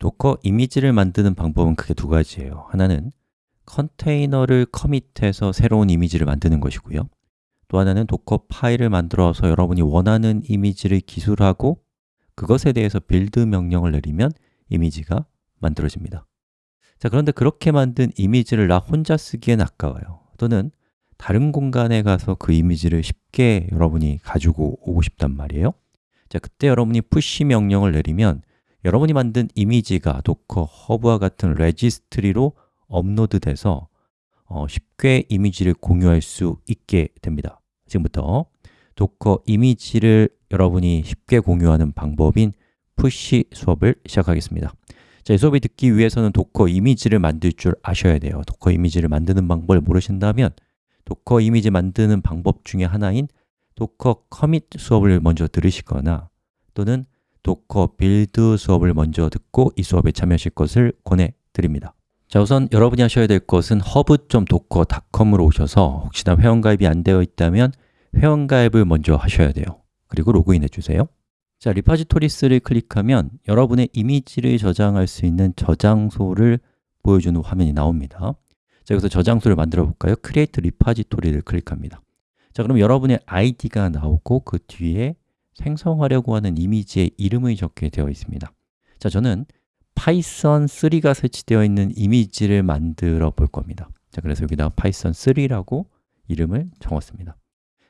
Docker 이미지를 만드는 방법은 크게 두 가지예요. 하나는 컨테이너를 commit해서 새로운 이미지를 만드는 것이고요. 또 하나는 Dockerfile을 만들어서 여러분이 원하는 이미지를 기술하고 그것에 대해서 build 명령을 내리면 이미지가 만들어집니다. 자 그런데 그렇게 만든 이미지를 나 혼자 쓰기엔 아까워요. 또는 다른 공간에 가서 그 이미지를 쉽게 여러분이 가지고 오고 싶단 말이에요. 자 그때 여러분이 push 명령을 내리면 여러분이 만든 이미지가 Docker Hub와 같은 registry로 업로드돼서 어, 쉽게 이미지를 공유할 수 있게 됩니다. 지금부터 Docker 이미지를 여러분이 쉽게 공유하는 방법인 push 수업을 시작하겠습니다. 자, 이 수업을 듣기 위해서는 Docker 이미지를 만들 줄 아셔야 돼요. Docker 이미지를 만드는 방법을 모르신다면 Docker 이미지 만드는 방법 중에 하나인 Docker commit 수업을 먼저 들으시거나 또는 Docker build 수업을 먼저 듣고 이 수업에 참여하실 것을 권해드립니다. 자 우선 여러분이 하셔야 될 것은 hub.docker.com으로 오셔서 혹시나 회원가입이 안 되어 있다면 회원가입을 먼저 하셔야 돼요. 그리고 로그인해 주세요. 자, Repositories를 클릭하면 여러분의 이미지를 저장할 수 있는 저장소를 보여주는 화면이 나옵니다. 자, 여기서 저장소를 만들어 볼까요? Create 리파지토리를 클릭합니다. 자, 그럼 여러분의 아이디가 나오고 그 뒤에 생성하려고 하는 이미지의 이름이 적게 되어 있습니다. 자, 저는 python3가 설치되어 있는 이미지를 만들어 볼 겁니다. 자, 그래서 여기다 python3라고 이름을 적었습니다.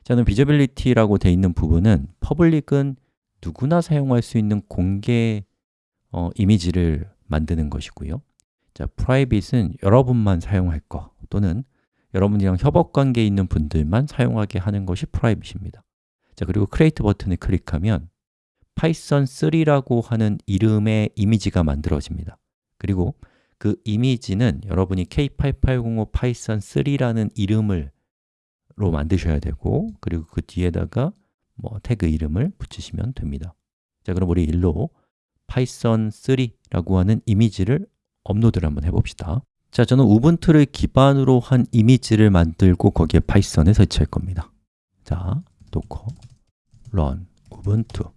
저는 visibility라고 되어 있는 부분은 public은 누구나 사용할 수 있는 공개 어, 이미지를 만드는 것이고요. 자, private은 여러분만 사용할 거 또는 여러분이랑 협업 관계에 있는 분들만 사용하게 하는 것이 private입니다 자, 그리고 Create 버튼을 클릭하면 python3라고 하는 이름의 이미지가 만들어집니다. 그리고 그 이미지는 여러분이 k8805 python3라는 이름을 로 만드셔야 되고 그리고 그 뒤에다가 뭐 태그 이름을 붙이시면 됩니다. 자, 그럼 우리 일로 python3라고 하는 이미지를 업로드를 한번 해봅시다. 자, 저는 우분투를 기반으로 한 이미지를 만들고 거기에 파이썬을 설치할 겁니다. 자, docker run ubuntu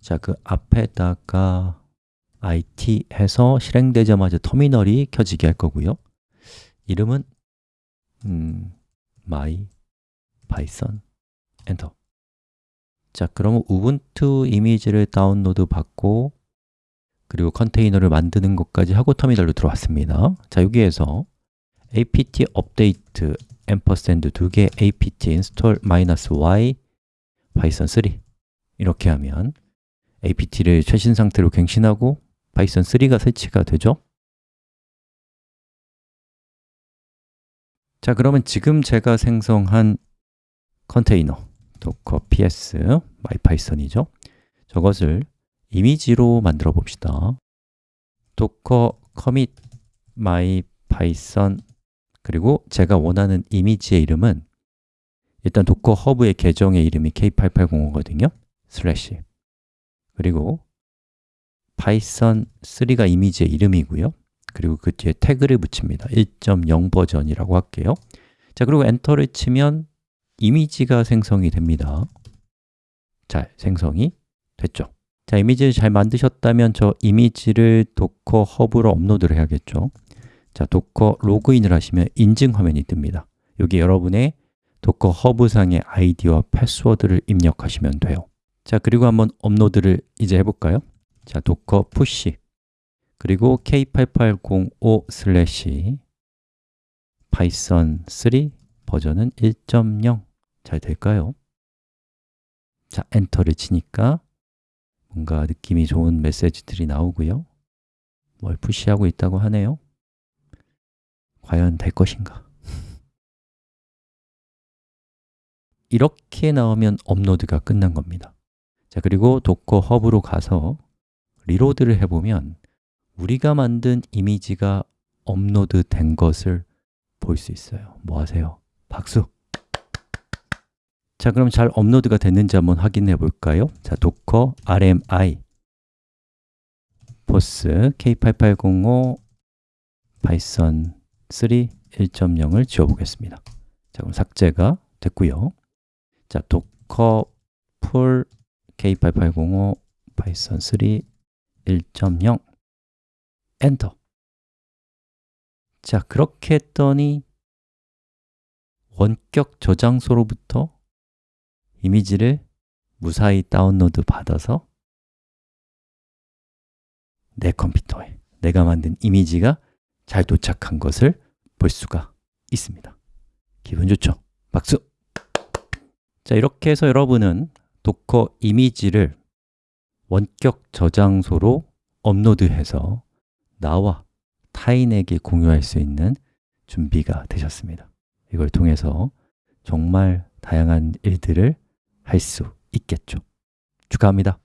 자, 그 앞에다가 IT 해서 실행되자마자 터미널이 켜지게 할 거고요. 이름은 음, my python 엔터. 자, 그러면 우분투 이미지를 다운로드 받고 그리고 컨테이너를 만드는 것까지 하고 터미널로 들어왔습니다. 자, 여기에서 apt update ampersand 두개 apt python 3 이렇게 하면 apt를 최신 상태로 갱신하고 python 3가 설치가 되죠? 자, 그러면 지금 제가 생성한 컨테이너 docker ps mypython이죠? 저것을 이미지로 만들어 봅시다. docker commit mypython 그리고 제가 원하는 이미지의 이름은 일단 Docker Hub의 계정의 이름이 k8805거든요. 슬래시. 그리고 python 3가 이미지의 이름이고요. 그리고 그 뒤에 태그를 붙입니다. 1.0 버전이라고 할게요. 자, 그리고 엔터를 치면 이미지가 생성이 됩니다. 잘 생성이 됐죠. 자, 이미지를 잘 만드셨다면 저 이미지를 Docker Hub로 업로드를 해야겠죠. 자, docker login을 하시면 인증 화면이 뜹니다. 여기 여러분의 Docker Hub상의 아이디와 패스워드를 입력하시면 돼요 자, 그리고 한번 업로드를 이제 해볼까요? 자, docker push 그리고 k8805 python 3 버전은 1.0 잘 될까요? 자, 엔터를 치니까 뭔가 느낌이 좋은 메시지들이 나오고요 뭘 push하고 있다고 하네요 과연 될 것인가? 이렇게 나오면 업로드가 끝난 겁니다 자, 그리고 Docker Hub로 가서 reload를 해보면 우리가 만든 이미지가 업로드 된 것을 볼 수 있어요 뭐 하세요? 박수! 자, 그럼 잘 업로드가 됐는지 한번 확인해 볼까요? 자, docker rmi force k8805 python 3 1.0을 지워 보겠습니다 자, 그럼 삭제가 됐고요 자, docker pull k8805 python 3 1.0 엔터 자, 그렇게 했더니 원격 저장소로부터 이미지를 무사히 다운로드 받아서 내 컴퓨터에 내가 만든 이미지가 잘 도착한 것을 볼 수가 있습니다 기분 좋죠? 박수! 자, 이렇게 해서 여러분은 도커 이미지를 원격 저장소로 업로드해서 나와 타인에게 공유할 수 있는 준비가 되셨습니다. 이걸 통해서 정말 다양한 일들을 할 수 있겠죠. 축하합니다